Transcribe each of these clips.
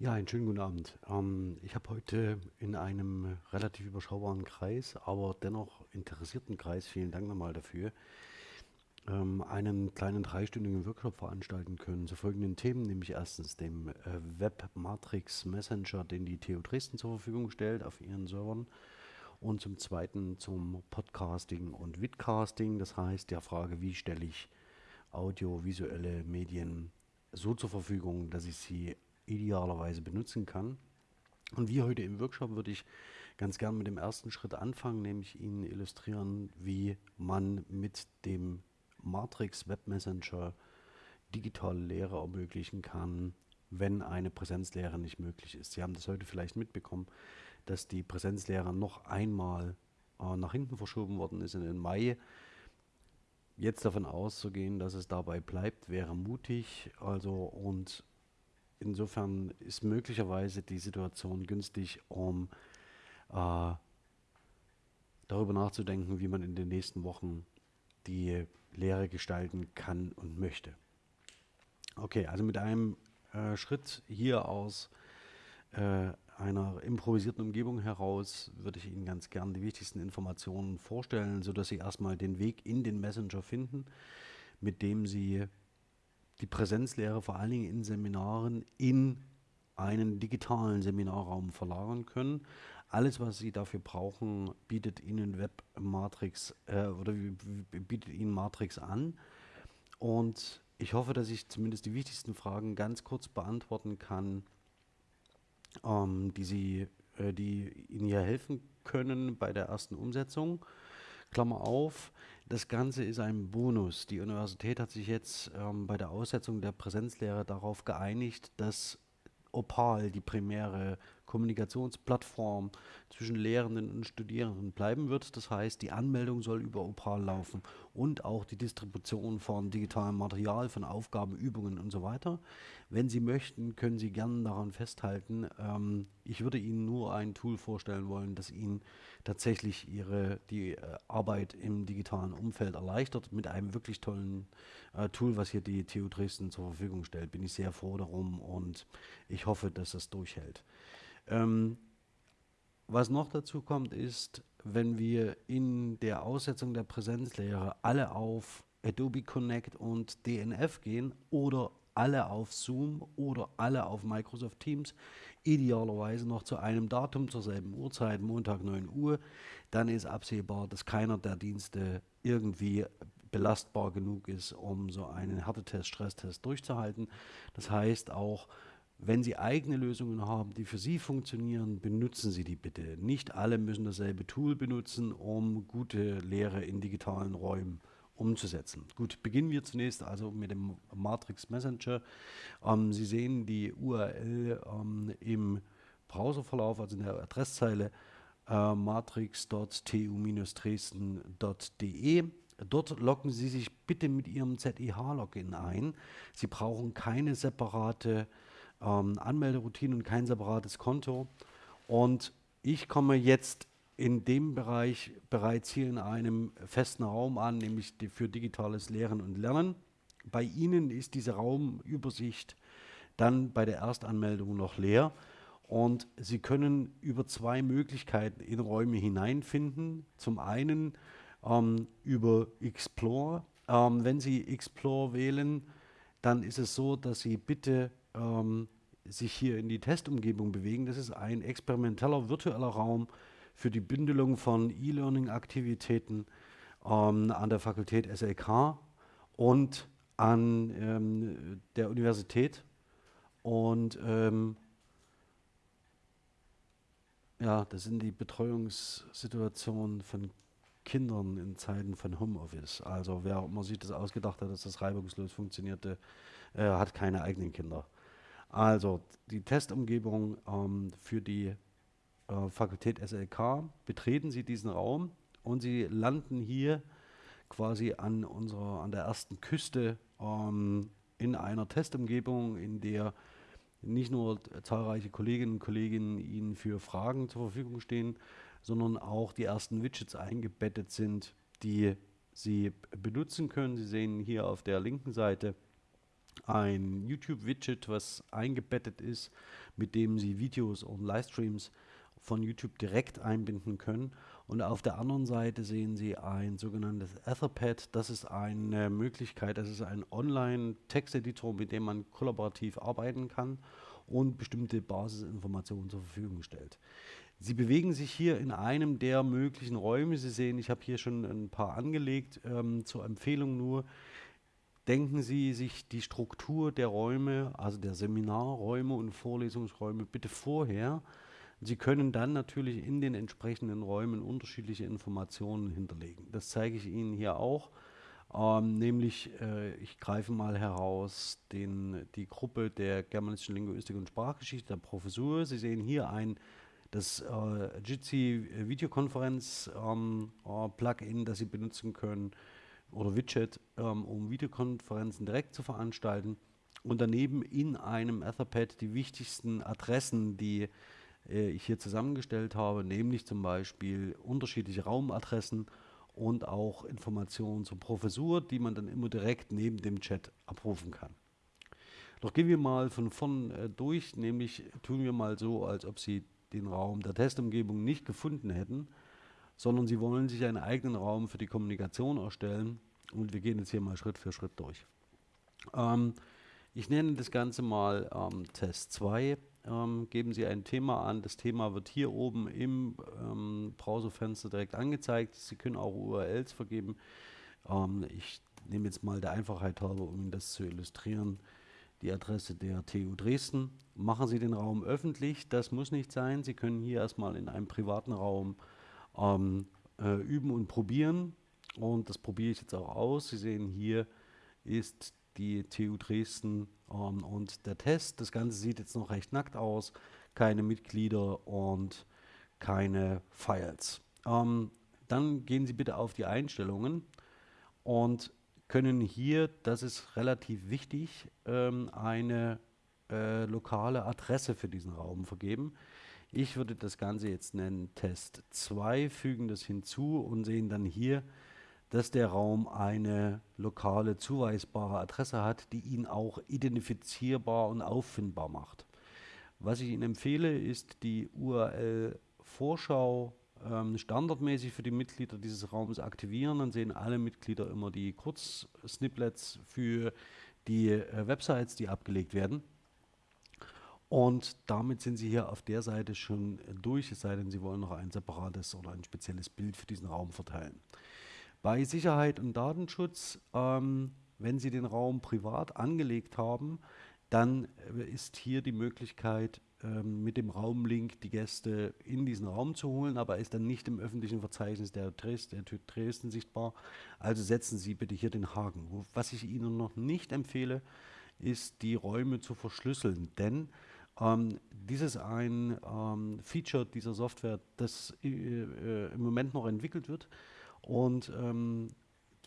Ja, einen schönen guten Abend. Ähm, ich habe heute in einem relativ überschaubaren Kreis, aber dennoch interessierten Kreis, vielen Dank nochmal dafür, ähm, einen kleinen dreistündigen Workshop veranstalten können zu folgenden Themen, nämlich erstens dem äh, Web Matrix Messenger, den die TU Dresden zur Verfügung stellt auf ihren Servern und zum zweiten zum Podcasting und Vidcasting, das heißt der Frage, wie stelle ich audiovisuelle Medien so zur Verfügung, dass ich sie idealerweise benutzen kann. Und wie heute im Workshop würde ich ganz gern mit dem ersten Schritt anfangen, nämlich Ihnen illustrieren, wie man mit dem Matrix Web Messenger digitale Lehre ermöglichen kann, wenn eine Präsenzlehre nicht möglich ist. Sie haben das heute vielleicht mitbekommen, dass die Präsenzlehre noch einmal äh, nach hinten verschoben worden ist in den Mai. Jetzt davon auszugehen, dass es dabei bleibt, wäre mutig. Also und insofern ist möglicherweise die Situation günstig, um äh, darüber nachzudenken, wie man in den nächsten Wochen die Lehre gestalten kann und möchte. Okay, also mit einem äh, Schritt hier aus äh, einer improvisierten Umgebung heraus würde ich Ihnen ganz gern die wichtigsten Informationen vorstellen, sodass Sie erstmal den Weg in den Messenger finden, mit dem Sie die Präsenzlehre vor allen Dingen in Seminaren in einen digitalen Seminarraum verlagern können. Alles, was Sie dafür brauchen, bietet Ihnen WebMatrix äh, oder bietet Ihnen Matrix an. Und ich hoffe, dass ich zumindest die wichtigsten Fragen ganz kurz beantworten kann, ähm, die, Sie, äh, die Ihnen hier helfen können bei der ersten Umsetzung. Klammer auf, das Ganze ist ein Bonus. Die Universität hat sich jetzt ähm, bei der Aussetzung der Präsenzlehre darauf geeinigt, dass Opal, die primäre Kommunikationsplattform zwischen Lehrenden und Studierenden bleiben wird. Das heißt, die Anmeldung soll über Opal laufen und auch die Distribution von digitalem Material, von Aufgaben, Übungen und so weiter. Wenn Sie möchten, können Sie gerne daran festhalten. Ähm, ich würde Ihnen nur ein Tool vorstellen wollen, das Ihnen tatsächlich Ihre, die äh, Arbeit im digitalen Umfeld erleichtert mit einem wirklich tollen äh, Tool, was hier die TU Dresden zur Verfügung stellt. Bin ich sehr froh darum und ich hoffe, dass es durchhält. Ähm, was noch dazu kommt, ist, wenn wir in der Aussetzung der Präsenzlehre alle auf Adobe Connect und DNF gehen oder alle auf Zoom oder alle auf Microsoft Teams, idealerweise noch zu einem Datum zur selben Uhrzeit, Montag 9 Uhr, dann ist absehbar, dass keiner der Dienste irgendwie belastbar genug ist, um so einen Härtetest, Stresstest durchzuhalten. Das heißt auch, wenn Sie eigene Lösungen haben, die für Sie funktionieren, benutzen Sie die bitte. Nicht alle müssen dasselbe Tool benutzen, um gute Lehre in digitalen Räumen umzusetzen. Gut, beginnen wir zunächst also mit dem Matrix Messenger. Ähm, Sie sehen die URL ähm, im Browserverlauf, also in der Adresszeile äh, matrix.tu-dresden.de. Dort loggen Sie sich bitte mit Ihrem ZIH-Login ein. Sie brauchen keine separate ähm, Anmelderoutine und kein separates Konto. Und ich komme jetzt in dem Bereich bereits hier in einem festen Raum an, nämlich für digitales Lehren und Lernen. Bei Ihnen ist diese Raumübersicht dann bei der Erstanmeldung noch leer und Sie können über zwei Möglichkeiten in Räume hineinfinden. Zum einen ähm, über Explore. Ähm, wenn Sie Explore wählen, dann ist es so, dass Sie bitte ähm, sich hier in die Testumgebung bewegen. Das ist ein experimenteller virtueller Raum für die Bündelung von E-Learning-Aktivitäten ähm, an der Fakultät SLK und an ähm, der Universität. Und ähm, ja, das sind die Betreuungssituationen von Kindern in Zeiten von Homeoffice. Also wer immer sich das ausgedacht hat, dass das reibungslos funktionierte, äh, hat keine eigenen Kinder. Also die Testumgebung ähm, für die äh, Fakultät SLK, betreten Sie diesen Raum und Sie landen hier quasi an, unserer, an der ersten Küste ähm, in einer Testumgebung, in der nicht nur zahlreiche Kolleginnen und Kollegen Ihnen für Fragen zur Verfügung stehen, sondern auch die ersten Widgets eingebettet sind, die Sie benutzen können. Sie sehen hier auf der linken Seite ein YouTube-Widget, was eingebettet ist, mit dem Sie Videos und Livestreams von YouTube direkt einbinden können. Und auf der anderen Seite sehen Sie ein sogenanntes Etherpad. Das ist eine Möglichkeit, das ist ein Online-Texteditor, mit dem man kollaborativ arbeiten kann und bestimmte Basisinformationen zur Verfügung stellt. Sie bewegen sich hier in einem der möglichen Räume. Sie sehen, ich habe hier schon ein paar angelegt. Ähm, zur Empfehlung nur, denken Sie sich die Struktur der Räume, also der Seminarräume und Vorlesungsräume bitte vorher. Sie können dann natürlich in den entsprechenden Räumen unterschiedliche Informationen hinterlegen. Das zeige ich Ihnen hier auch. Ähm, nämlich, äh, ich greife mal heraus den, die Gruppe der germanischen Linguistik und Sprachgeschichte der Professur. Sie sehen hier ein das äh, Jitsi Videokonferenz ähm, äh, Plugin, das Sie benutzen können oder Widget, ähm, um Videokonferenzen direkt zu veranstalten und daneben in einem Etherpad die wichtigsten Adressen, die äh, ich hier zusammengestellt habe, nämlich zum Beispiel unterschiedliche Raumadressen und auch Informationen zur Professur, die man dann immer direkt neben dem Chat abrufen kann. Doch gehen wir mal von vorn äh, durch, nämlich tun wir mal so, als ob Sie den Raum der Testumgebung nicht gefunden hätten, sondern sie wollen sich einen eigenen Raum für die Kommunikation erstellen und wir gehen jetzt hier mal Schritt für Schritt durch. Ähm, ich nenne das Ganze mal ähm, Test 2. Ähm, geben Sie ein Thema an. Das Thema wird hier oben im ähm, Browserfenster direkt angezeigt. Sie können auch URLs vergeben. Ähm, ich nehme jetzt mal der Einfachheit halber, um Ihnen das zu illustrieren, die Adresse der TU Dresden. Machen Sie den Raum öffentlich, das muss nicht sein. Sie können hier erstmal in einem privaten Raum ähm, äh, üben und probieren. Und das probiere ich jetzt auch aus. Sie sehen hier ist die TU Dresden ähm, und der Test. Das Ganze sieht jetzt noch recht nackt aus. Keine Mitglieder und keine Files. Ähm, dann gehen Sie bitte auf die Einstellungen und können hier, das ist relativ wichtig, ähm, eine äh, lokale Adresse für diesen Raum vergeben. Ich würde das Ganze jetzt nennen Test 2, fügen das hinzu und sehen dann hier, dass der Raum eine lokale zuweisbare Adresse hat, die ihn auch identifizierbar und auffindbar macht. Was ich Ihnen empfehle, ist die URL Vorschau ähm, standardmäßig für die Mitglieder dieses Raums aktivieren. Dann sehen alle Mitglieder immer die Kurzsnippets für die äh, Websites, die abgelegt werden. Und damit sind Sie hier auf der Seite schon durch, es sei denn, Sie wollen noch ein separates oder ein spezielles Bild für diesen Raum verteilen. Bei Sicherheit und Datenschutz, ähm, wenn Sie den Raum privat angelegt haben, dann äh, ist hier die Möglichkeit, ähm, mit dem Raumlink die Gäste in diesen Raum zu holen, aber ist dann nicht im öffentlichen Verzeichnis der, Dresden, der Dresden sichtbar. Also setzen Sie bitte hier den Haken. Was ich Ihnen noch nicht empfehle, ist die Räume zu verschlüsseln, denn ähm, dies ist ein ähm, Feature dieser Software, das äh, äh, im Moment noch entwickelt wird und ähm,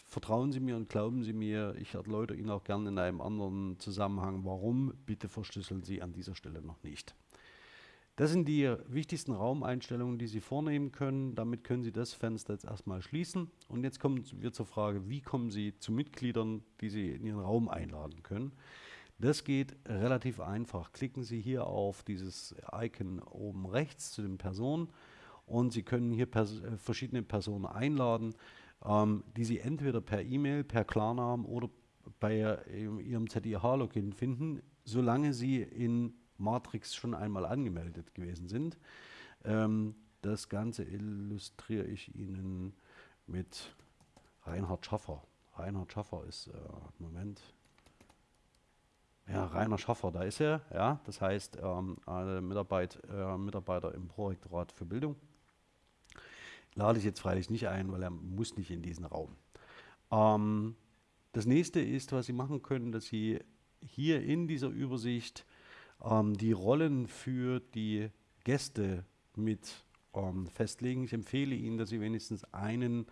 vertrauen Sie mir und glauben Sie mir, ich erläutere Ihnen auch gerne in einem anderen Zusammenhang, warum. Bitte verschlüsseln Sie an dieser Stelle noch nicht. Das sind die wichtigsten Raumeinstellungen, die Sie vornehmen können. Damit können Sie das Fenster jetzt erstmal schließen. Und jetzt kommen wir zur Frage, wie kommen Sie zu Mitgliedern, die Sie in Ihren Raum einladen können. Das geht relativ einfach. Klicken Sie hier auf dieses Icon oben rechts zu den Personen und Sie können hier pers äh, verschiedene Personen einladen, ähm, die Sie entweder per E-Mail, per Klarnamen oder bei äh, Ihrem ZIH-Login finden, solange Sie in Matrix schon einmal angemeldet gewesen sind. Ähm, das Ganze illustriere ich Ihnen mit Reinhard Schaffer. Reinhard Schaffer ist, äh, Moment, ja, Rainer Schaffer, da ist er, ja, das heißt ähm, Mitarbeit, äh, Mitarbeiter im Prorektorat für Bildung. Lade ich jetzt freilich nicht ein, weil er muss nicht in diesen Raum. Ähm, das nächste ist, was Sie machen können, dass Sie hier in dieser Übersicht ähm, die Rollen für die Gäste mit ähm, festlegen. Ich empfehle Ihnen, dass Sie wenigstens einen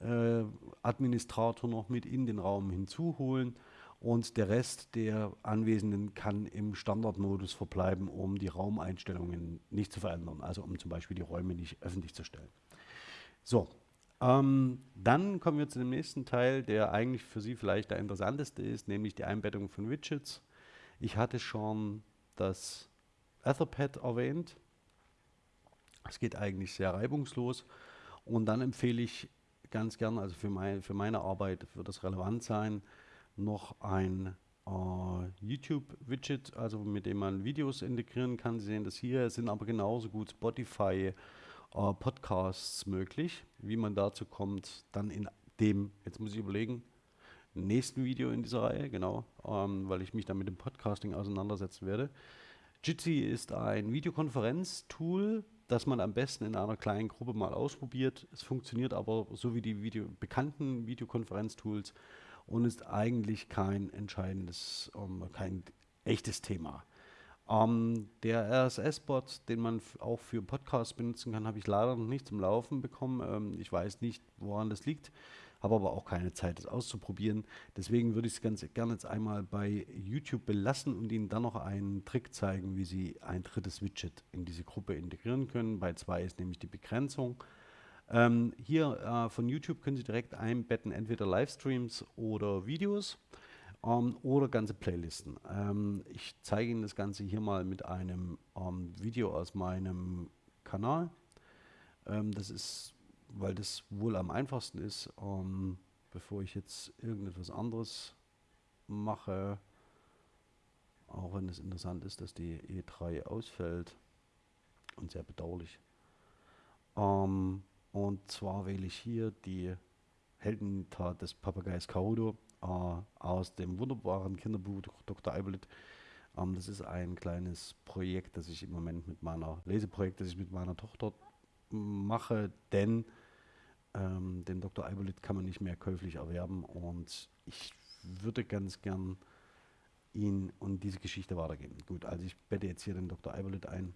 äh, Administrator noch mit in den Raum hinzuholen und der Rest der Anwesenden kann im Standardmodus verbleiben, um die Raumeinstellungen nicht zu verändern, also um zum Beispiel die Räume nicht öffentlich zu stellen. So, Ähm, dann kommen wir zu dem nächsten Teil, der eigentlich für Sie vielleicht der interessanteste ist, nämlich die Einbettung von Widgets. Ich hatte schon das Etherpad erwähnt. Es geht eigentlich sehr reibungslos. Und dann empfehle ich ganz gern, also für, mein, für meine Arbeit wird das relevant sein, noch ein äh, YouTube-Widget, also mit dem man Videos integrieren kann. Sie sehen das hier, es sind aber genauso gut Spotify, äh, Podcasts möglich. Wie man dazu kommt, dann in dem, jetzt muss ich überlegen, nächsten Video in dieser Reihe, genau, ähm, weil ich mich dann mit dem Podcasting auseinandersetzen werde. Jitsi ist ein Videokonferenz-Tool, das man am besten in einer kleinen Gruppe mal ausprobiert. Es funktioniert aber so wie die Video bekannten Videokonferenz-Tools und ist eigentlich kein entscheidendes, um, ähm, kein echtes Thema. Um, ähm, der RSS-Bot, den man auch für Podcasts benutzen kann, habe ich leider noch nicht zum Laufen bekommen. Ähm, ich weiß nicht, woran das liegt, habe aber auch keine Zeit, das auszuprobieren. Deswegen würde ich es ganz gerne jetzt einmal bei YouTube belassen und Ihnen dann noch einen Trick zeigen, wie Sie ein drittes Widget in diese Gruppe integrieren können. Bei zwei ist nämlich die Begrenzung. Ähm, hier äh, von YouTube können Sie direkt einbetten, entweder Livestreams oder Videos ähm, oder ganze Playlisten. Ähm, ich zeige Ihnen das Ganze hier mal mit einem ähm, Video aus meinem Kanal. Ähm, das ist, weil das wohl am einfachsten ist, ähm, bevor ich jetzt irgendetwas anderes mache, auch wenn es interessant ist, dass die E3 ausfällt und sehr bedauerlich. Ähm, und zwar wähle ich hier die Heldentat des Papageis Karudo äh, aus dem wunderbaren Kinderbuch Dr. Eibelit. Ähm, das ist ein kleines Projekt, das ich im Moment mit meiner, Leseprojekt, das ich mit meiner Tochter mache, denn ähm, den Dr. Eibelit kann man nicht mehr käuflich erwerben und ich würde ganz gern ihn und diese Geschichte weitergeben. Gut, also ich bette jetzt hier den Dr. Eibelit ein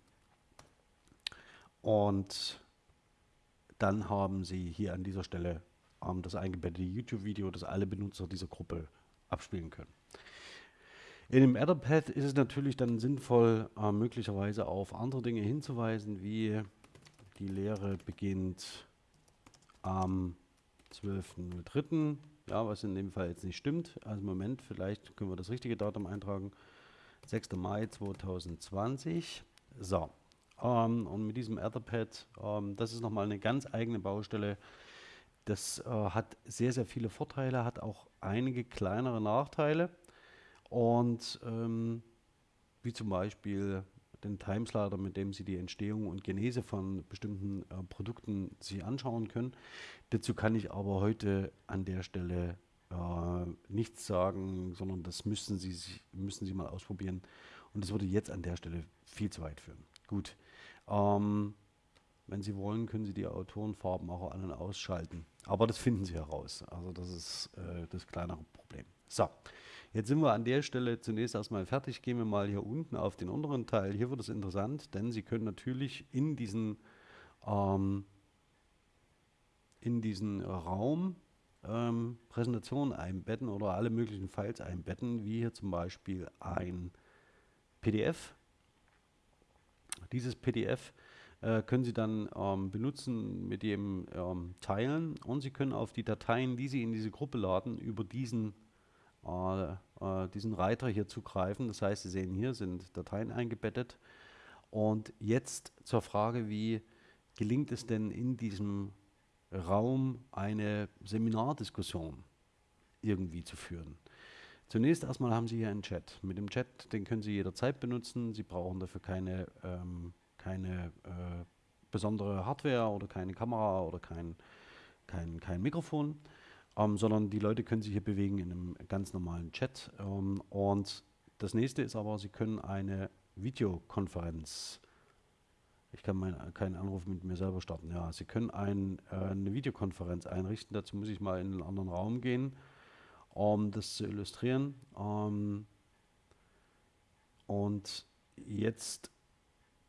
und dann haben Sie hier an dieser Stelle ähm, das eingebettete YouTube-Video, das alle Benutzer dieser Gruppe abspielen können. In dem Etherpad ist es natürlich dann sinnvoll, äh, möglicherweise auf andere Dinge hinzuweisen, wie die Lehre beginnt am 12.03. Ja, was in dem Fall jetzt nicht stimmt. Also Moment, vielleicht können wir das richtige Datum eintragen. 6. Mai 2020. So, ähm, und mit diesem Etherpad, ähm, das ist nochmal eine ganz eigene Baustelle. Das äh, hat sehr, sehr viele Vorteile, hat auch einige kleinere Nachteile. Und ähm, wie zum Beispiel den Timeslider, mit dem Sie die Entstehung und Genese von bestimmten äh, Produkten sich anschauen können. Dazu kann ich aber heute an der Stelle äh, nichts sagen, sondern das müssen Sie, müssen Sie mal ausprobieren. Und das würde jetzt an der Stelle viel zu weit führen. Gut. Ähm, wenn Sie wollen, können Sie die Autorenfarben auch an- und ausschalten. Aber das finden Sie heraus. Also das ist äh, das kleinere Problem. So, jetzt sind wir an der Stelle zunächst erstmal fertig. Gehen wir mal hier unten auf den unteren Teil. Hier wird es interessant, denn Sie können natürlich in diesen, ähm, in diesen Raum ähm, Präsentationen einbetten oder alle möglichen Files einbetten, wie hier zum Beispiel ein PDF dieses PDF äh, können Sie dann ähm, benutzen, mit dem ähm, teilen und Sie können auf die Dateien, die Sie in diese Gruppe laden, über diesen, äh, äh, diesen Reiter hier zugreifen. Das heißt, Sie sehen hier sind Dateien eingebettet. Und jetzt zur Frage, wie gelingt es denn in diesem Raum eine Seminardiskussion irgendwie zu führen? Zunächst erstmal haben Sie hier einen Chat. Mit dem Chat, den können Sie jederzeit benutzen. Sie brauchen dafür keine, ähm, keine äh, besondere Hardware oder keine Kamera oder kein, kein, kein Mikrofon, ähm, sondern die Leute können sich hier bewegen in einem ganz normalen Chat. Ähm, und das nächste ist aber, Sie können eine Videokonferenz ich kann mein, keinen Anruf mit mir selber starten. Ja, Sie können ein, äh, eine Videokonferenz einrichten. Dazu muss ich mal in einen anderen Raum gehen um das zu illustrieren. Um, und jetzt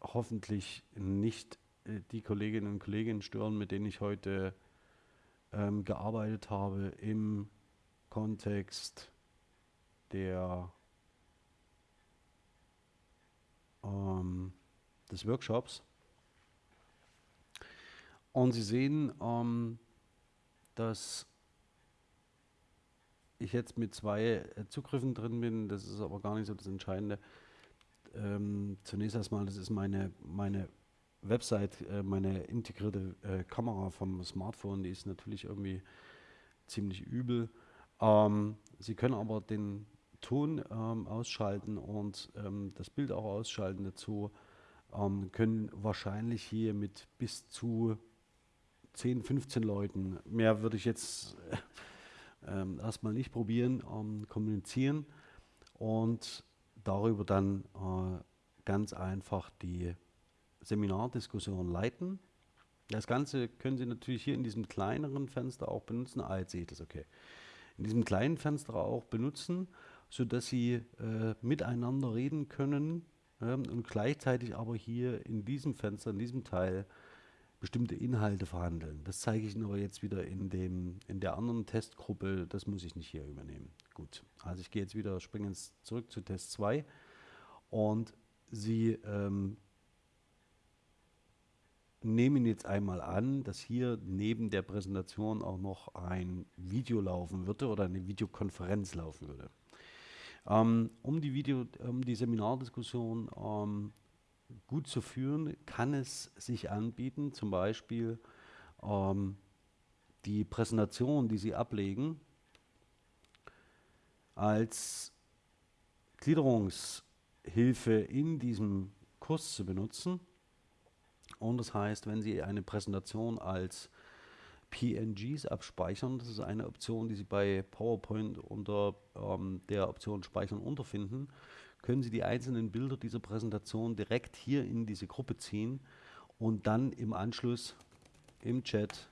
hoffentlich nicht äh, die Kolleginnen und Kollegen stören, mit denen ich heute ähm, gearbeitet habe im Kontext der ähm, des Workshops. Und Sie sehen, ähm, dass ich jetzt mit zwei äh, Zugriffen drin bin. Das ist aber gar nicht so das Entscheidende. Ähm, zunächst erstmal, das ist meine, meine Website, äh, meine integrierte äh, Kamera vom Smartphone, die ist natürlich irgendwie ziemlich übel. Ähm, Sie können aber den Ton ähm, ausschalten und ähm, das Bild auch ausschalten dazu. Ähm, können wahrscheinlich hier mit bis zu 10, 15 Leuten, mehr würde ich jetzt äh, erstmal nicht probieren, ähm, kommunizieren und darüber dann äh, ganz einfach die Seminardiskussion leiten. Das Ganze können Sie natürlich hier in diesem kleineren Fenster auch benutzen. Ah, jetzt sehe ich das, okay. In diesem kleinen Fenster auch benutzen, sodass Sie äh, miteinander reden können ähm, und gleichzeitig aber hier in diesem Fenster, in diesem Teil, bestimmte Inhalte verhandeln. Das zeige ich Ihnen aber jetzt wieder in, dem, in der anderen Testgruppe. Das muss ich nicht hier übernehmen. Gut, also ich gehe jetzt wieder, springe zurück zu Test 2 und Sie ähm, nehmen jetzt einmal an, dass hier neben der Präsentation auch noch ein Video laufen würde oder eine Videokonferenz laufen würde. Ähm, um die Video, um die Seminardiskussion ähm, gut zu führen, kann es sich anbieten, zum Beispiel ähm, die Präsentation, die Sie ablegen, als Gliederungshilfe in diesem Kurs zu benutzen. Und das heißt, wenn Sie eine Präsentation als PNGs abspeichern, das ist eine Option, die Sie bei PowerPoint unter ähm, der Option Speichern unterfinden, können Sie die einzelnen Bilder dieser Präsentation direkt hier in diese Gruppe ziehen und dann im Anschluss im Chat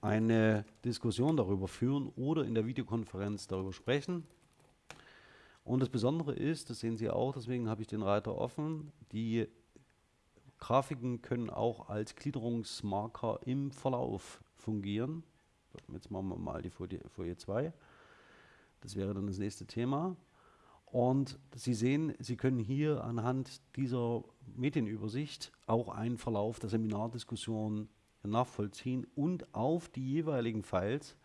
eine Diskussion darüber führen oder in der Videokonferenz darüber sprechen. Und das Besondere ist, das sehen Sie auch, deswegen habe ich den Reiter offen, die Grafiken können auch als Gliederungsmarker im Verlauf fungieren. Jetzt machen wir mal die Folie, Folie 2. Das wäre dann das nächste Thema. Und Sie sehen, Sie können hier anhand dieser Medienübersicht auch einen Verlauf der Seminardiskussion nachvollziehen und auf die jeweiligen Files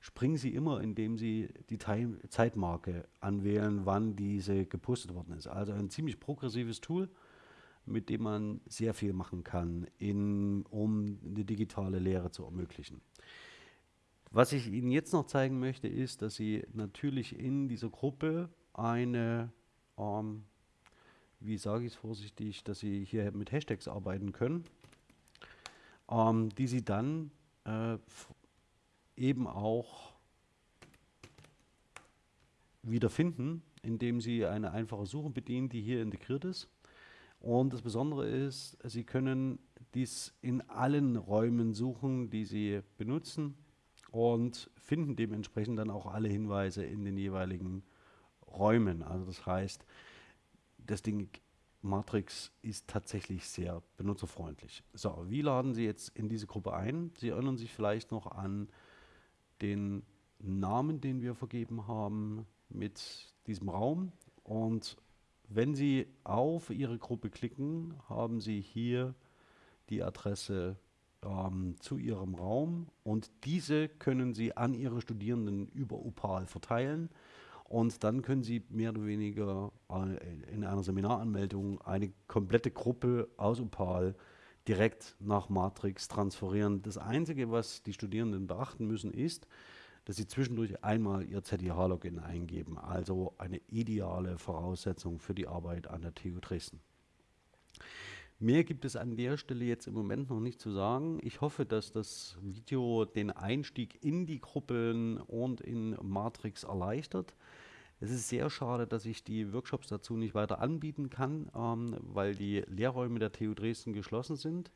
springen Sie immer, indem Sie die Time Zeitmarke anwählen, wann diese gepostet worden ist. Also ein ziemlich progressives Tool, mit dem man sehr viel machen kann, in, um eine digitale Lehre zu ermöglichen. Was ich Ihnen jetzt noch zeigen möchte, ist, dass Sie natürlich in dieser Gruppe eine, ähm, wie sage ich es vorsichtig, dass Sie hier mit Hashtags arbeiten können, ähm, die Sie dann äh, eben auch wiederfinden, indem Sie eine einfache Suche bedienen, die hier integriert ist. Und das Besondere ist, Sie können dies in allen Räumen suchen, die Sie benutzen und finden dementsprechend dann auch alle Hinweise in den jeweiligen Räumen. Also das heißt, das Ding Matrix ist tatsächlich sehr benutzerfreundlich. So, wie laden Sie jetzt in diese Gruppe ein? Sie erinnern sich vielleicht noch an den Namen, den wir vergeben haben mit diesem Raum. Und wenn Sie auf Ihre Gruppe klicken, haben Sie hier die Adresse ähm, zu Ihrem Raum und diese können Sie an Ihre Studierenden über Upal verteilen. Und dann können Sie mehr oder weniger äh, in einer Seminaranmeldung eine komplette Gruppe aus Upal direkt nach Matrix transferieren. Das Einzige, was die Studierenden beachten müssen, ist, dass sie zwischendurch einmal ihr ZDH-Login eingeben, also eine ideale Voraussetzung für die Arbeit an der TU Dresden. Mehr gibt es an der Stelle jetzt im Moment noch nicht zu sagen. Ich hoffe, dass das Video den Einstieg in die Gruppen und in Matrix erleichtert. Es ist sehr schade, dass ich die Workshops dazu nicht weiter anbieten kann, ähm, weil die Lehrräume der TU Dresden geschlossen sind.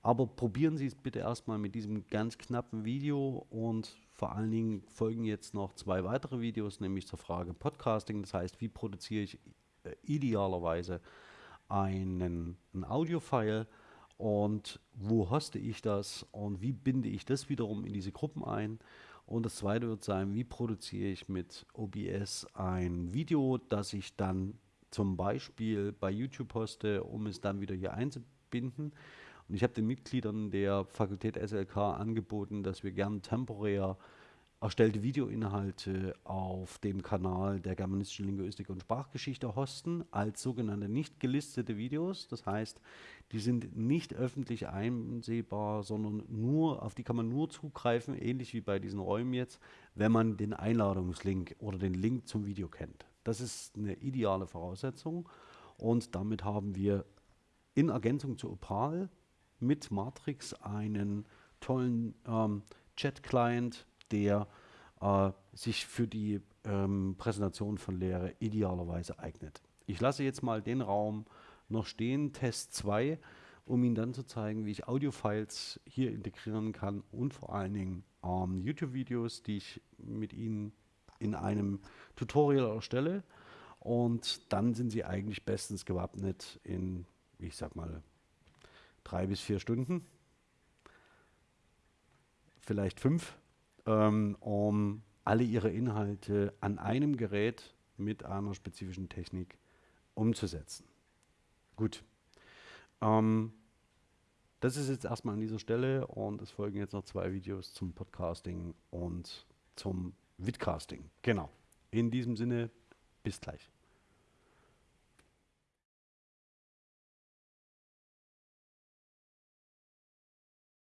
Aber probieren Sie es bitte erstmal mit diesem ganz knappen Video und vor allen Dingen folgen jetzt noch zwei weitere Videos, nämlich zur Frage Podcasting. Das heißt, wie produziere ich äh, idealerweise einen, ein Audio-File und wo hoste ich das und wie binde ich das wiederum in diese Gruppen ein. Und das zweite wird sein, wie produziere ich mit OBS ein Video, das ich dann zum Beispiel bei YouTube poste, um es dann wieder hier einzubinden. Und ich habe den Mitgliedern der Fakultät SLK angeboten, dass wir gern temporär erstellte Videoinhalte auf dem Kanal der germanistischen Linguistik und Sprachgeschichte hosten als sogenannte nicht gelistete Videos. Das heißt, die sind nicht öffentlich einsehbar, sondern nur, auf die kann man nur zugreifen, ähnlich wie bei diesen Räumen jetzt, wenn man den Einladungslink oder den Link zum Video kennt. Das ist eine ideale Voraussetzung und damit haben wir in Ergänzung zu Opal mit Matrix einen tollen ähm, Chat-Client, der äh, sich für die ähm, Präsentation von Lehre idealerweise eignet. Ich lasse jetzt mal den Raum noch stehen, Test 2, um Ihnen dann zu zeigen, wie ich Audiofiles hier integrieren kann und vor allen Dingen ähm, YouTube-Videos, die ich mit Ihnen in einem Tutorial erstelle. Und dann sind Sie eigentlich bestens gewappnet in, ich sag mal, drei bis vier Stunden, vielleicht fünf, ähm, um alle ihre Inhalte an einem Gerät mit einer spezifischen Technik umzusetzen. Gut. Ähm, das ist jetzt erstmal an dieser Stelle und es folgen jetzt noch zwei Videos zum Podcasting und zum Vidcasting. Genau. In diesem Sinne, bis gleich.